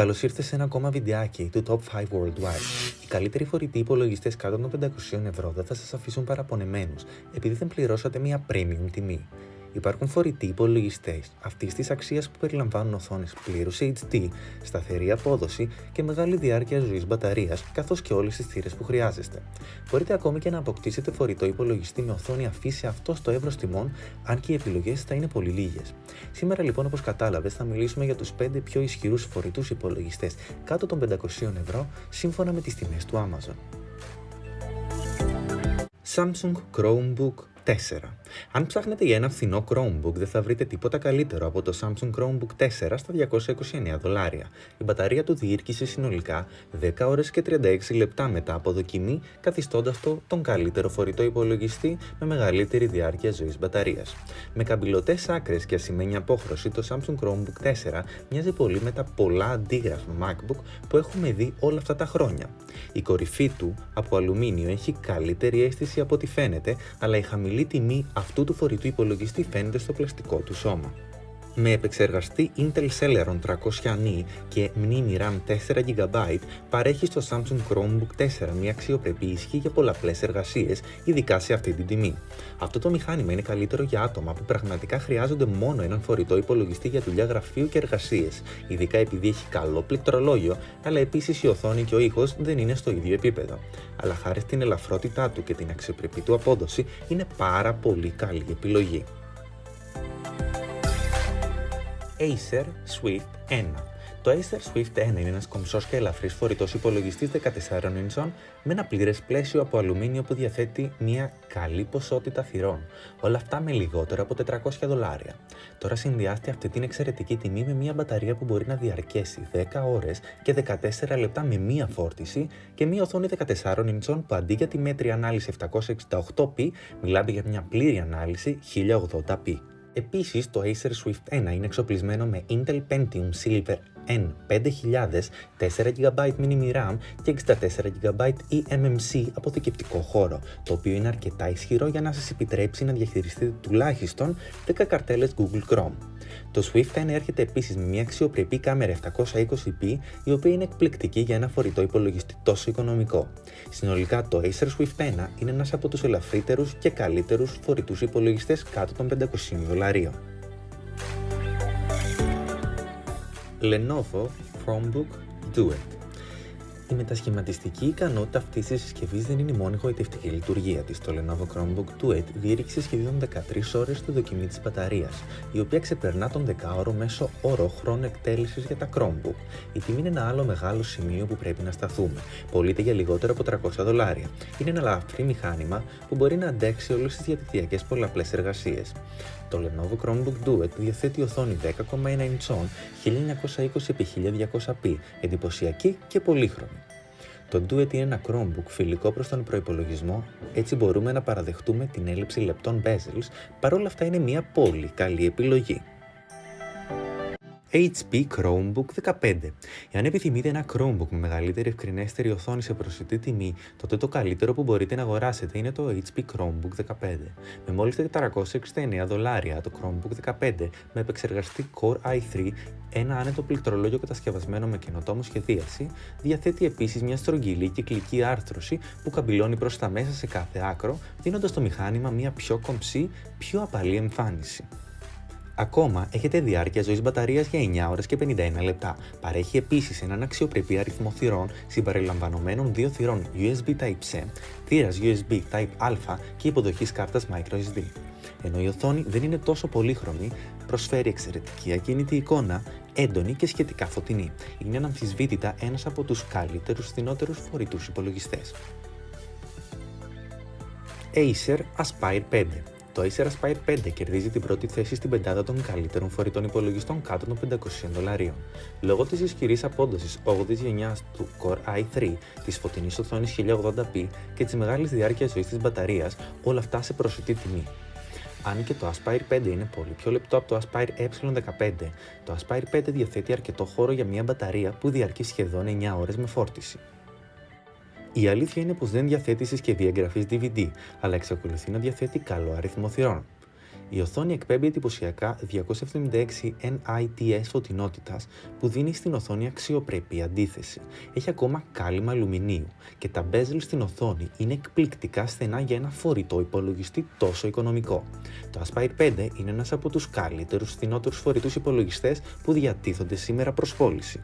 Καλώς ήρθες σε ένα ακόμα βιντεάκι του Top 5 Worldwide. Οι καλύτεροι φορητοί υπολογιστές κάτω των 500 ευρώ δεν θα σας αφήσουν παραπονεμένους επειδή δεν πληρώσατε μια premium τιμή. Υπάρχουν φορητοί υπολογιστές αυτής της αξίας που περιλαμβάνουν οθόνες πλήρους HD, σταθερή απόδοση και μεγάλη διάρκεια ζωής μπαταρίας, καθώς και όλες τις θύρες που χρειάζεστε. Μπορείτε ακόμη και να αποκτήσετε φορητό υπολογιστή με οθόνη αφήσει αυτό στο εύρος τιμών, αν και οι επιλογές θα είναι πολύ λίγες. Σήμερα λοιπόν, όπως κατάλαβες, θα μιλήσουμε για τους 5 πιο ισχυρούς φορητούς υπολογιστές κάτω των 500 ευρώ σύμφωνα με τις τιμές του Amazon. Samsung Chromebook 4. Αν ψάχνετε για ένα φθηνό Chromebook, δεν θα βρείτε τίποτα καλύτερο από το Samsung Chromebook 4 στα 229 δολάρια. Η μπαταρία του διήρκησε συνολικά 10 ώρες και 36 λεπτά μετά από δοκιμή, καθιστώντας το τον καλύτερο φορητό υπολογιστή με μεγαλύτερη διάρκεια ζωής μπαταρίας. Με καμπυλωτές άκρες και ασημένια απόχρωση, το Samsung Chromebook 4 μοιάζει πολύ με τα πολλά αντίγραφα MacBook που έχουμε δει όλα αυτά τα χρόνια. Η κορυφή του από αλουμίνιο έχει καλύτερη αίσθηση από ό,τι φαίνεται, αλλά η χαμηλή τιμή αυτού του φορητού υπολογιστή φαίνεται στο πλαστικό του σώμα. Με επεξεργαστή Intel Celeron 300 και μνήμη RAM 4GB παρέχει στο Samsung Chromebook 4 μια αξιοπρεπή ισχύ για πολλαπλές εργασίες, ειδικά σε αυτή την τιμή. Αυτό το μηχάνημα είναι καλύτερο για άτομα που πραγματικά χρειάζονται μόνο έναν φορητό υπολογιστή για δουλειά γραφείου και εργασίες, ειδικά επειδή έχει καλό πληκτρολόγιο, αλλά επίσης η οθόνη και ο ήχος δεν είναι στο ίδιο επίπεδο. Αλλά χάρη στην ελαφρότητά του και την αξιοπρεπή του απόδοση, είναι πάρα πολύ καλή επιλογή. Acer Swift 1. Το Acer Swift 1 είναι ένας κομψός και ελαφρύς φορητός υπολογιστής 14 inch με ένα πλήρες πλαίσιο από αλουμίνιο που διαθέτει μια καλή ποσότητα θυρών. Όλα αυτά με λιγότερο από 400 δολάρια. Τώρα συνδυάστε αυτή την εξαιρετική τιμή με μια μπαταρία που μπορεί να διαρκέσει 10 ώρες και 14 λεπτά με μία φόρτιση και μια οθόνη 14 inch που αντί για τη μέτρη ανάλυση 768p μιλάμε για μια πλήρη ανάλυση 1080p. Επίσης, το Acer Swift 1 είναι εξοπλισμένο με Intel Pentium Silver N5000, 4GB mini RAM και 64GB eMMC αποθηκευτικό χώρο, το οποίο είναι αρκετά ισχυρό για να σας επιτρέψει να διαχειριστείτε τουλάχιστον 10 καρτέλες Google Chrome. Το Swift 1 έρχεται επίσης με μια αξιοπρεπή κάμερα 720p, η οποία είναι εκπληκτική για ένα φορητό υπολογιστή τόσο οικονομικό. Συνολικά το Acer Swift 1 είναι ένας από τους ελαφρύτερους και καλύτερους φορητούς υπολογιστές κάτω των 500 δολαρίων. Lenovo Chromebook Duet η μετασχηματιστική ικανότητα αυτής της συσκευής δεν είναι η μόνη γοητευτική λειτουργία της. Το Lenovo Chromebook Duet διήρκησε σχεδόν 13 ώρες στη δοκιμή της μπαταρίας, η οποία ξεπερνά τον 10ωρο μέσο όρο χρόνο εκτέλεσης για τα Chromebook. Η τιμή είναι ένα άλλο μεγάλο σημείο που πρέπει να σταθούμε. Πωλείται για λιγότερο από 300 δολάρια. Είναι ένα ελαφρύ μηχάνημα που μπορεί να αντέξει όλες τις διαδικτυακέ πολλαπλές εργασίες. Το Lenovo Chromebook Duet διαθέτει οθόνη 10,1 inch 1920x1200p, εντυπωσιακή και πολύχρωμη. Το Duet είναι ένα Chromebook φιλικό προς τον προϋπολογισμό, έτσι μπορούμε να παραδεχτούμε την έλλειψη λεπτών bezels, παρόλα αυτά είναι μια πολύ καλή επιλογή. HP Chromebook 15. Εάν επιθυμείτε ένα Chromebook με μεγαλύτερη ευκρινέστερη οθόνη σε προσιτή τιμή, τότε το καλύτερο που μπορείτε να αγοράσετε είναι το HP Chromebook 15. Με μόλις 469 δολάρια, το Chromebook 15 με επεξεργαστή Core i3, ένα άνετο πληκτρολόγιο κατασκευασμένο με καινοτόμο σχεδίαση, διαθέτει επίσης μια στρογγυλή κυκλική άρθρωση που καμπυλώνει προς τα μέσα σε κάθε άκρο, δίνοντας το μηχάνημα μια πιο κομψή, πιο απαλή εμφάνιση. Ακόμα έχετε διάρκεια ζωής μπαταρίας για 9 ώρες και 51 λεπτά. Παρέχει επίσης έναν αξιοπρεπή αριθμό θυρών συμπεριλαμβανομένων δύο θυρών USB Type-C, θύρας USB Type-A και υποδοχής κάρτας microSD. Ενώ η οθόνη δεν είναι τόσο πολύχρωμη, προσφέρει εξαιρετική ακίνητη εικόνα, έντονη και σχετικά φωτεινή. Είναι αναμφισβήτητα ένας από τους καλύτερους φθηνότερους φορητούς υπολογιστές. Acer Aspire 5 το Acer Aspire 5 κερδίζει την πρώτη θέση στην πεντάδα των καλύτερων φορητών υπολογιστών κάτω των 500 δολαρίων. Λόγω της ισχυρής απόδοσης 8η γενιάς του Core i3, της φωτεινής οθόνης 1080p και της μεγάλης διάρκειας ζωής της μπαταρίας, όλα αυτά σε προσιτή τιμή. Αν και το Aspire 5 είναι πολύ πιο λεπτό από το Aspire E15, το Aspire 5 διαθέτει αρκετό χώρο για μια μπαταρία που διαρκεί σχεδόν 9 ώρες με φόρτιση. Η αλήθεια είναι πως δεν διαθέτει συσκευή εγγραφής DVD, αλλά εξακολουθεί να διαθέτει καλό αριθμό θυρών. Η οθόνη εκπέμπει εντυπωσιακά 276 nits φωτεινότητας που δίνει στην οθόνη αξιοπρεπή αντίθεση. Έχει ακόμα κάλυμα αλουμινίου και τα bezel στην οθόνη είναι εκπληκτικά στενά για ένα φορητό υπολογιστή τόσο οικονομικό. Το Aspire 5 είναι ένας από τους καλύτερους φθηνότερους φορητούς υπολογιστές που διατίθονται σήμερα προς πώληση.